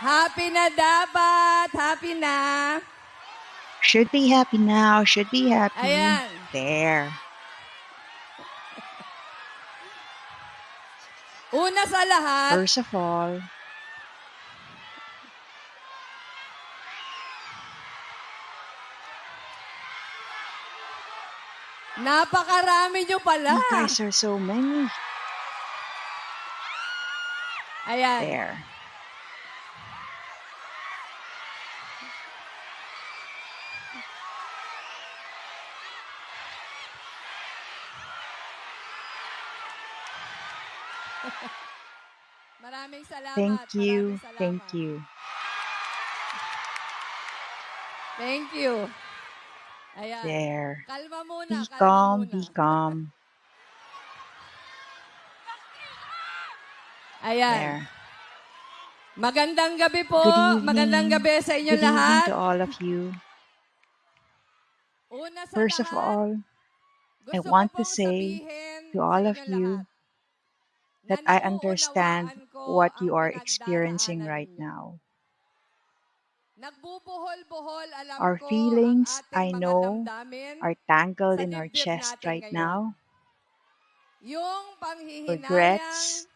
Happy na dapat. Happy na. Should be happy now. Should be happy. Ayan. There. Una sa lahat, First of all, napakarami nyo pala. you guys are so many. Ayan. There. Thank you. Thank you. Thank you. Ayan. There. Kalma muna. Be kalma calm. muna. Be calm. Ayan. There. Magandang gabi po. Good evening. Magandang gabi sa inyo Good evening lahat. to all of you. Una sa First of all, I want to say to all of you lahat that I understand what you are experiencing right now. Our feelings, I know, are tangled in our chest right now. Regrets,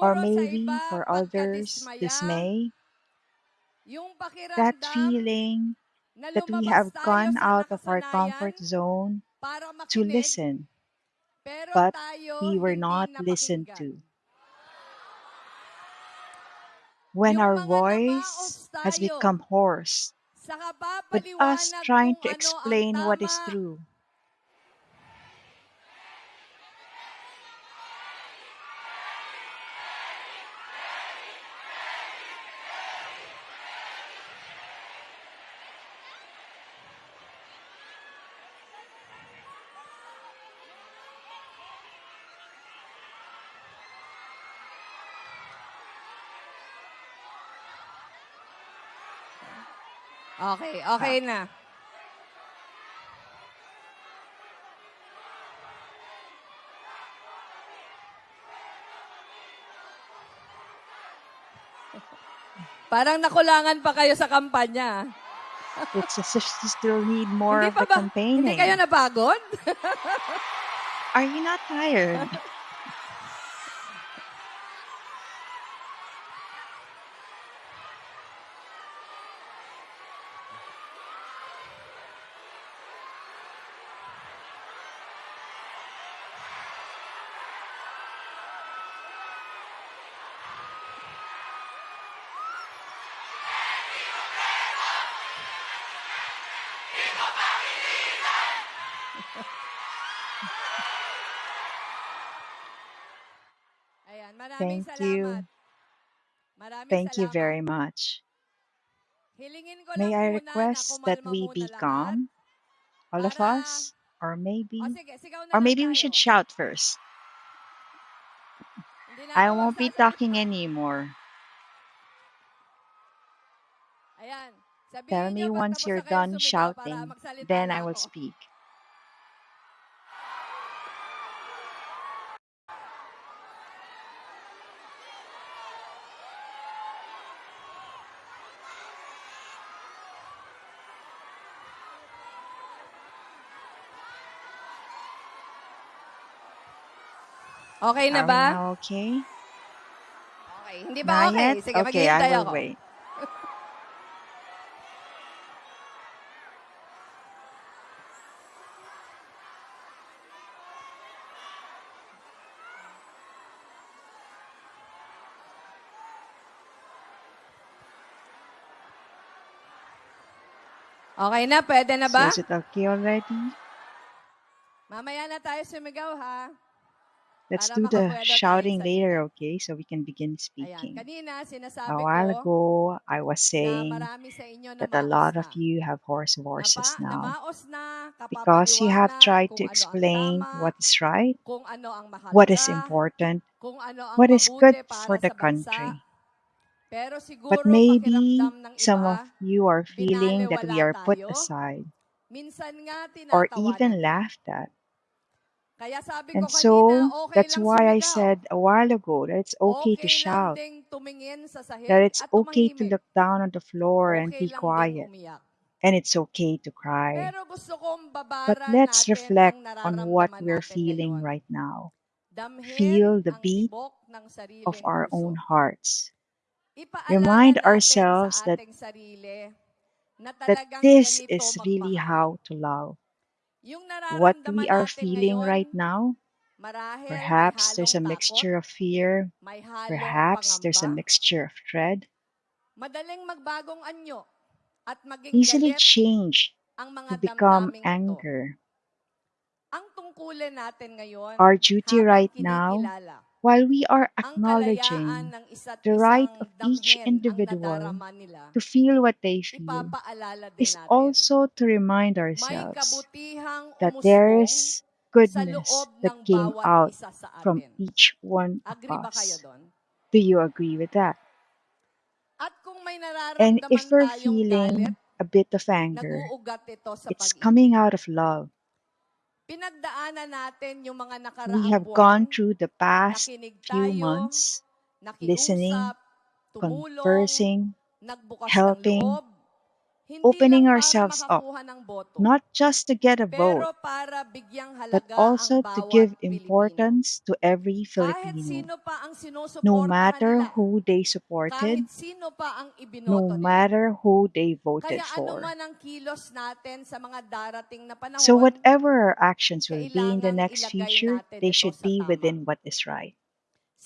or maybe for others, dismay, that feeling that we have gone out of our comfort zone to listen, but we were not listened to. When our voice has become hoarse, with us trying to explain what is true, Okay, okay na. Parang nakulangan pa kayo sa kampanya. it's as if you still need more hindi of the ba? campaigning. Hindi kayo napagod? Are you not tired? Thank you. Thank you very much. May I request that we be calm, all of us, or maybe, O sige, sigaw na or maybe we should shout first. I won't be talking anymore. Tell me once you're done shouting, then I will speak. Okay na Are we ba? now okay? Okay. Hindi ba Not okay? yet? Sige, Okay, maghihintay I will ako. wait. Okay na? Pwede na So ba? is it okay already? Mamaya na tayo sumigaw, ha? Let's Para do the tayo shouting sa later, okay? So we can begin Ayan. speaking. Kanina, sinasabi A while ko ago, I was na saying marami sa inyo that a namaos lot na. of you have hoarse voices now namaos na, because you have kapapaliwanag tried kung to ano ang explain tama, what is right, kung ano ang what is mahalaga, important, kung ano ang what is good mabuti para for the sa bansa. country. Pero But siguro maybe pakiramdam ng some of iba, you are feeling that we are put tayo. aside Minsan nga or even laughed at. And so that's why I said a while ago that it's okay to shout, ding tumingin sa sahig that it's okay to look down on the floor and be quiet, and it's okay to cry. Pero gusto kong But let's reflect on what we're feeling right now. Feel the beat of our own hearts. Remind ourselves that, ating sarili na that this is really how to love. Yung What nararamdaman we are natin feeling ngayon, right now, marahil may perhaps there's halong a takot, mixture of fear, may halong perhaps there's a pangamba, mixture of dread, madaling magbagong anyo at maging easily galit change ang to mga become damdaming ito. anger. Ang tungkulin natin ngayon Our duty habang right now, kinikilala while we are ang kalayaan acknowledging ng isa't the right isang of each damhin ang individual nadarama nila, to feel what they feel, ipapaalala din is natin. also to remind May ourselves kabutihang that there umusbong is sa goodness loob that ng came bawat out isa sa from atin. each one of Agree ba kayo us. doon? Do you agree with that? At kung may And nararamdaman if we're tayong galit, feeling a bit of anger, nag-uugat ito sa it's pag-ibig. coming out of love. Pinagdaanan natin yung mga We nakaraang have buwan, gone through the past nakinig few tayo, months listening, nakiusap, tumulong, conversing, nagbukas ng helping, loob, hindi opening ourselves up, makakuha ng boto, not just to get a vote, pero para bigyang but also to give importance to every Filipino. sino pa ang No matter who they supported, sino pa ang no matter who they voted for. man ang kilos natin sa mga darating na So whatever our actions will be in the next future, they should be within what is right.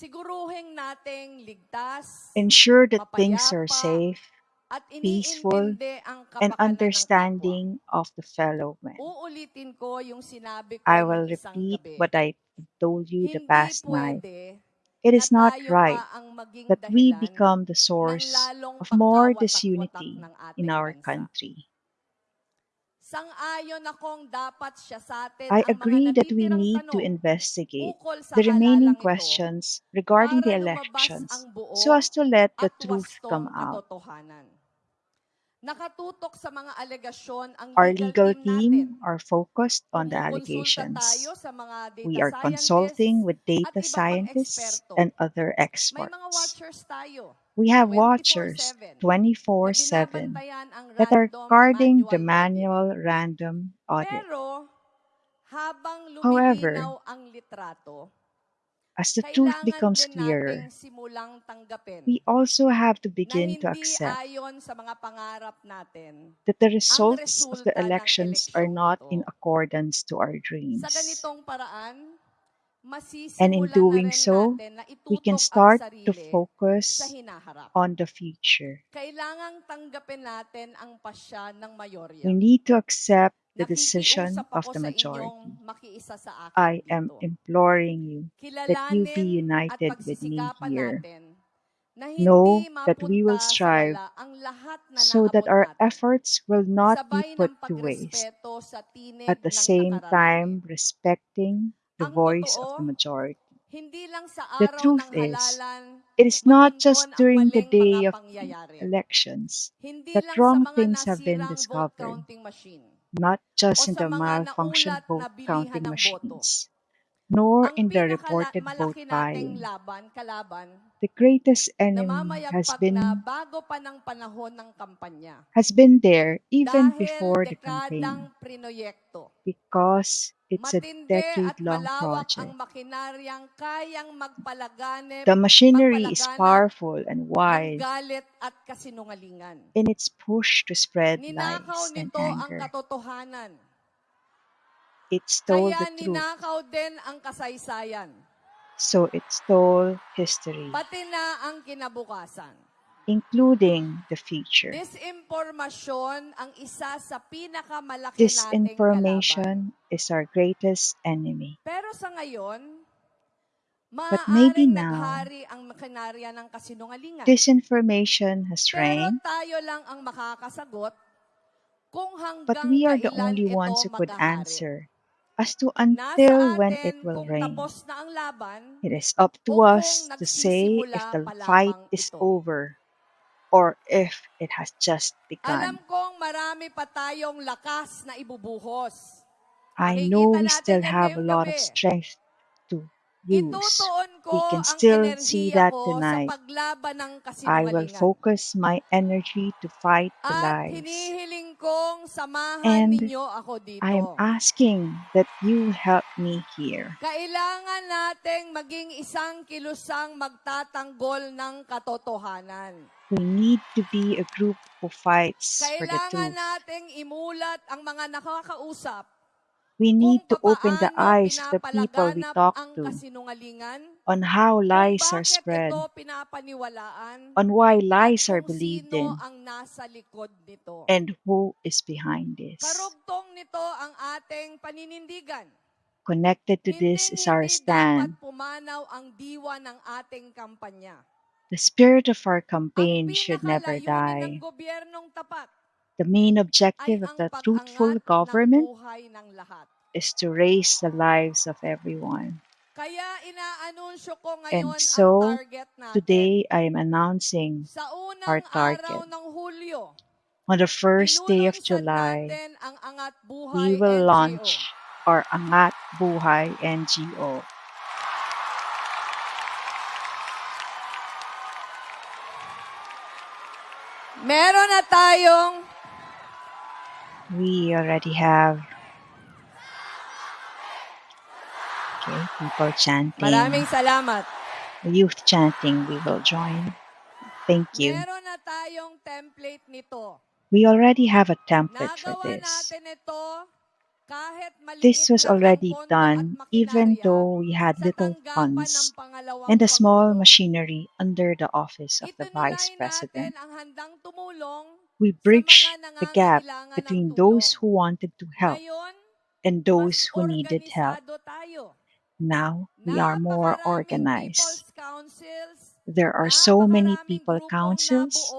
Siguruhin nating ligtas, Ensure that things are safe, peaceful, and kapakanan ng kapwa. understanding of the fellow man. Uulitin ko yung sinabi ko I will isang repeat gabi. what I told you the Hindi past night. pwede It na not tayo right pa ang maging that we dahilan become the source lalong of more pagkawatak-watak disunity ng in our bansa. country. Sang-ayon akong dapat siya sa atin I ang mga agree that we natitirang need to tanong investigate ukol sa the remaining halalang ito questions regarding the para lumabas elections ang buo so as to let the at truth wastong come out. katotohanan. Nakatutok sa mga alegasyon ang Our legal team are focused on the allegations. tayo sa mga data We are consulting with data scientists and other experts. We have watchers 24/7 na 24 7 binabantayan ang that are guarding the manual random audit. However, ang litrato, as the truth becomes clearer, nating simulang tanggapin we also have to begin to accept sa mga natin that the results of the elections are not in accordance to our dreams. And in doing so, we can start to focus on the future. Kailangang tanggapin natin ang pasya ng mayorya. We need to accept the decision of the majority. inyong makiisa sa akin I am imploring you that you be united with me here. Know that we will strive wala ang lahat na so that our efforts will not be put to waste, at the same time respecting the voice of the majority. hindi lang sa The truth is, it is not just during the day of elections that wrong things have been discovered, not just in the malfunctioned vote counting machines, nor in the reported vote buying. laban, kalaban, The greatest enemy has been bago pa ng panahon ng kampanya. has been there even before the campaign prinoyekto, because it's a decade-long project. makinaryang kayang magpalaganip, The machinery is powerful and ng wide galit at kasinungalingan. in its push to spread lies and anger. It stole Kaya the truth, ninakaw din ang kasaysayan. so it stole history, Pati na ang kinabukasan. including the future. Disinformasyon ang isa sa pinakamalaki nating kalaban. Disinformation is our greatest enemy. Pero sa ngayon, But maybe maaaring now, naghari ang makinarya ng kasinungalingan. disinformation has Pero reigned, tayo lang ang makakasagot kung but hanggang we are the kailan only ito ones who could maghahari. answer as to Nasa until when it atin will kung reign. tapos na ang laban It is up o to kung us to say if nagsisimula the pa fight lamang is ito. over or if it has just Alam begun. kong marami pa tayong lakas na ibubuhos. I know we natin still yan have a ngayong lot of gabi. strength use. We can still see that tonight. I will focus my energy to fight the lies. And I am asking that you help me here. Kailangan nating maging isang kilusang magtatanggol ng katotohanan. We need to be a group who fights for the Kailangan truth. nating imulat ang mga nakakausap We need to open the eyes of the people we talk to on how lies are spread, on why lies are believed in, ang nasa likod nito. and who is behind this. Karugtong nito ang ating paninindigan. Connected to this is our stand. pumanaw ang diwa ng ating kampanya. The spirit of our campaign should never die. The main objective of the truthful government buhay is to raise the lives of everyone. Kaya inaanunsyo ko And ngayon ang so, target natin. today I am announcing Sa our unang araw target. ng Hulyo, On the first day of July, natin ang Angat we will NGO. launch our Angat Buhay NGO. Meron na tayong We already have okay, people chanting, Maraming salamat. youth chanting. We will join. Thank you. Meron na tayong template nito. We already have a template for this. natin ito kahit This was already done even though we had little funds and a small machinery under the office of the Vice President. Natin ang handang tumulong We bridged the gap between those who wanted to help and those who needed help. Now we are more organized. There are so many people councils,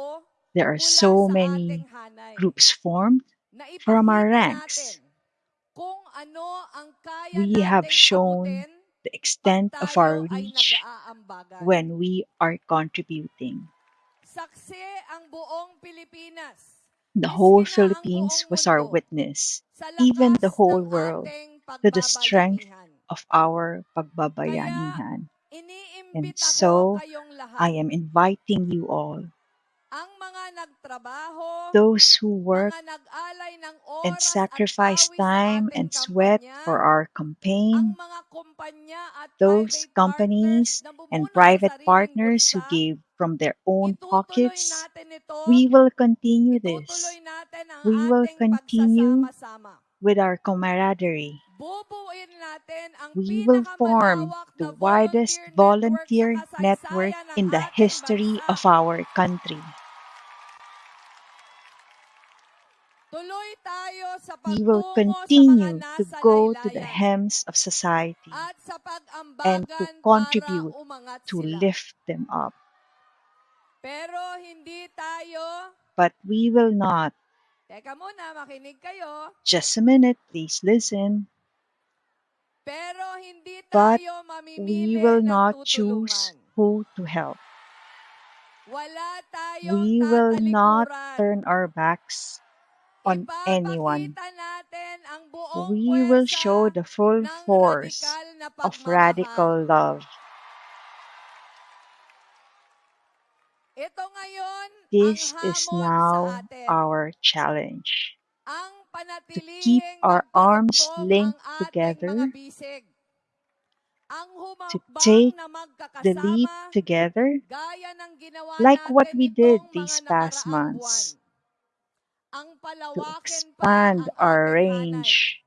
there are so many groups formed from our ranks. natin kung ano ang kaya We have shown the extent of our reach when we are contributing. The whole miski na ang Philippines buong was our mundo, witness, sa even the lakas whole ng world, ating to the strength pagbabayanihan. of our Kaya pagbabayanihan. And iniimbit ako so, kayong lahat, I am inviting you all, ang mga nagtrabaho, those who work mga nag-alay ng and sacrifice time and sweat for our campaign, mga kumpanya at those companies and private partners who gave from their own pockets, we will continue this. itutuloy natin ang We will continue with our camaraderie. Bubuin natin ang We will form the widest volunteer network sa network kasaysayan ng in the history of our country. We will pagtungo sa mga continue to go to the hems of society and to contribute to lift them up. Pero hindi tayo, But we will not. teka muna, makinig kayo, Just a minute, please listen. But We will not choose who to help. We will not turn our backs on anyone. Ipapakita natin ang buong We will show the full force of radical love. This is now our challenge to keep our arms linked together, mga bisig. Ang to take the lead together, gaya ng ginawa like what we did these past months, to expand our range.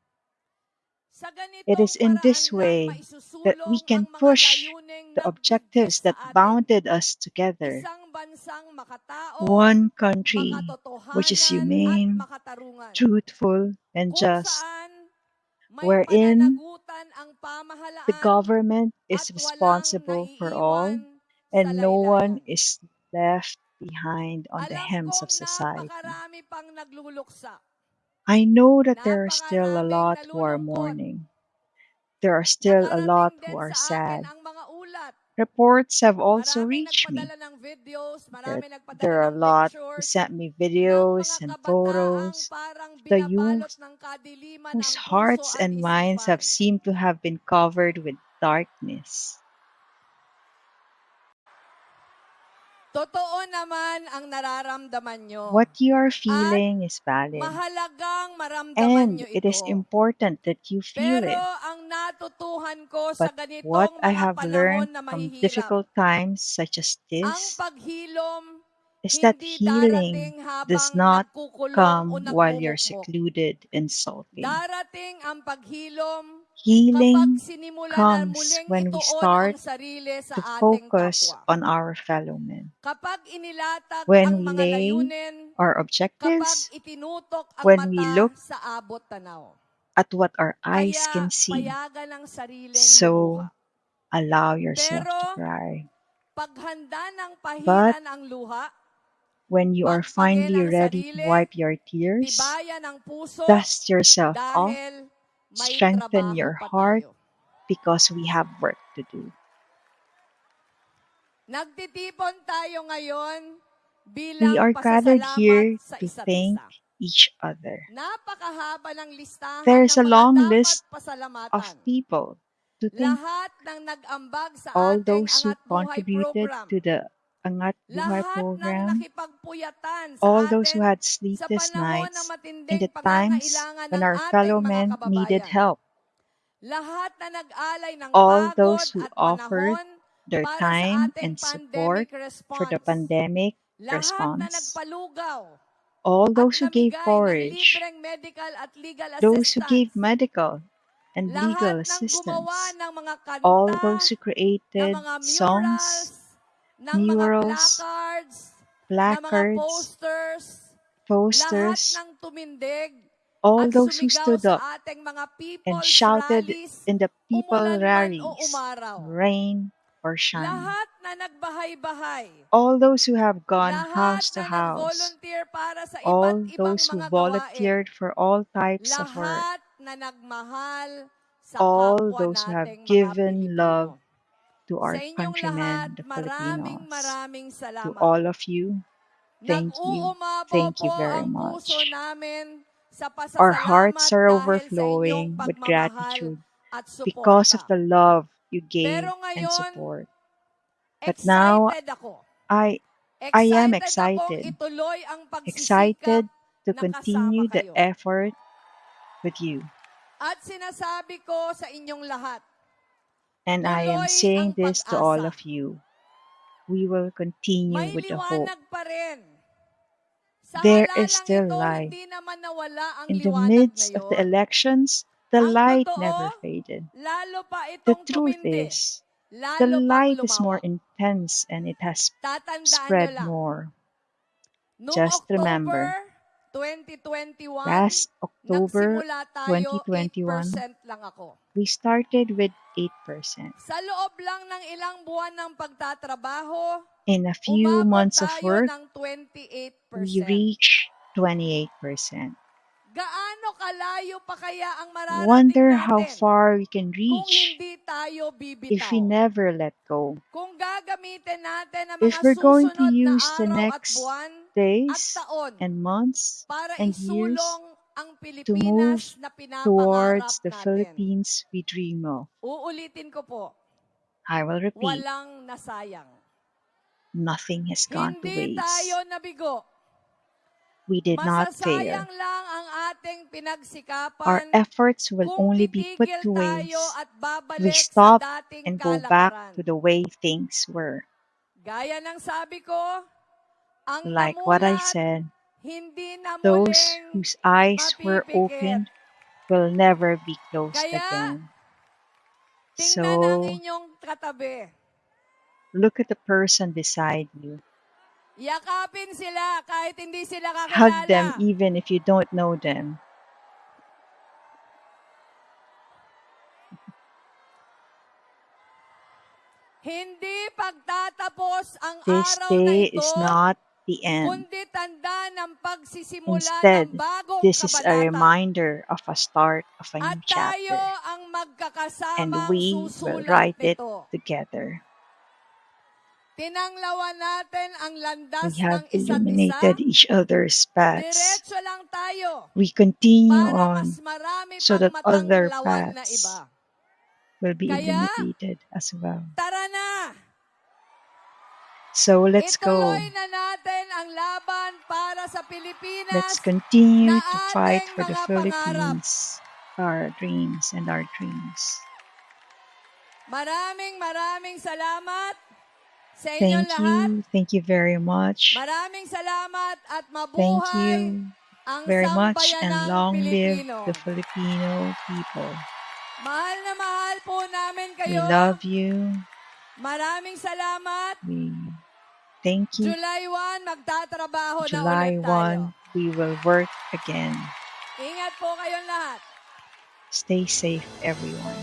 It is in this way that we can push the objectives that bounded us together. Isang bansang makatao, One country which is humane, truthful, and just, wherein the government is responsible for all, and no one is left behind on the hems of society. napakarami pang nagluluksa. I know that there are still a lot who are mourning. There are still a lot who are sad. ang mga ulat Reports have also reached me nagpadala ng videos, that there are a lot who sent me videos and photos, the youth whose hearts and minds have seemed to have been covered with darkness. Totoo naman ang nararamdaman nyo. What you are At feeling is valid, mahalagang maramdaman and nyo it is ito. important that you feel Pero it. ang natutuhan ko sa But ganitong what I have learned na from difficult times such as ang this paghilom is that healing does not come while you're secluded and sulking. Darating ang paghilom Healing comes when we start to focus on our fellow men. When we lay our objectives when we look sa abot tanaw. at what our eyes can see. payagan ang sariling So allow yourself to cry. But pahiran ang luha, when you are finally ready to wipe your tears, tibayan ang puso dust yourself off, strengthen your heart because we have work to do. Nagtitipon tayo ngayon We are gathered here to thank each other. Napakahaba ng listahan There's a long list of people to thank Lahat ng sa all those who contributed to the Angat Buhay program, all those who had sleepless nights in the times when our fellow men needed help, Lahat na nag-alay ng all those who offered their time and support for the pandemic response, all those who gave forage, libreng medical at legal those who gave medical and legal Lahat ng gumawa assistance, all those who created songs, murals, placards, posters, lahat posters, all those who stood up and shouted in the people rallies, rain or shine. Lahat na nagbahay-bahay, All those who have gone house to house, para sa all ibang those who volunteered for all types of work, na sa all those who have given love to our countrymen, the Filipinos. maraming To all of you, thank you. Thank you very much. Our hearts are dahil sa inyong overflowing with gratitude because of the love you gave and support. But now. I I am Excited excited, ituloy ang excited pagsisikap to continue the effort with you. At sinasabi ko sa inyong lahat, And I am saying this to all of you. We will continue with the hope. liwanag pa rin. Sa There is still light. hindi naman nawala ang In the midst of the elections, the light never faded. The truth is, the light is more intense and it has spread more. Just remember, last October 2021, 8% lang ako. we started with 8%. Sa loob lang ng ilang buwan ng pagtatrabaho, In a few months of work, we 28%. 28%. Gaano kalayo pa kaya ang mararating Wonder how far we can kung reach hindi tayo if we never let go. Kung gagamitin natin ang If mga we're going to use the next buwan days taon and months and years to move Pilipinas na pinapangarap towards the. Philippines we dream of. Uulitin ko po, I will repeat, walang nasayang. nothing has gone to Hindi waste. tayo nabigo. We did not fail. Masasayang lang ang ating Our efforts will only be put to waste we stop and go back to the way things were. Gaya ng sabi ko, ang Like what I said, those whose eyes were opened will never be closed again. So, look at the person beside you. Yakapin sila kahit hindi sila Hug them even if you don't know them. Hindi pagtatapos ang This day is not the end. kundi tanda ng pagsisimula Instead, this is a reminder of a start of a new chapter, and we will write it together. Tinanglawan natin ang landas We have ng isa't isa. illuminated each other's paths. Diretso lang tayo We continue on so that other paths will be illuminated as well. So let's go. Ituloy na natin ang laban para sa Pilipinas. Let's continue to fight for the. Philippines, our dreams and our dreams. Maraming maraming salamat sa inyong Thank lahat. you. Thank you very much. Maraming salamat at Thank you very much and long live Pilipino. the Filipino people. Mahal na mahal po namin We love you. Maraming salamat. We thank you. July 1, magtatrabaho July na ulit tayo. 1, we will work again. Ingat po kayong lahat. Stay safe, everyone.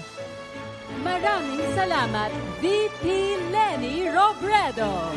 Maraming salamat, VP Lenny Robredo.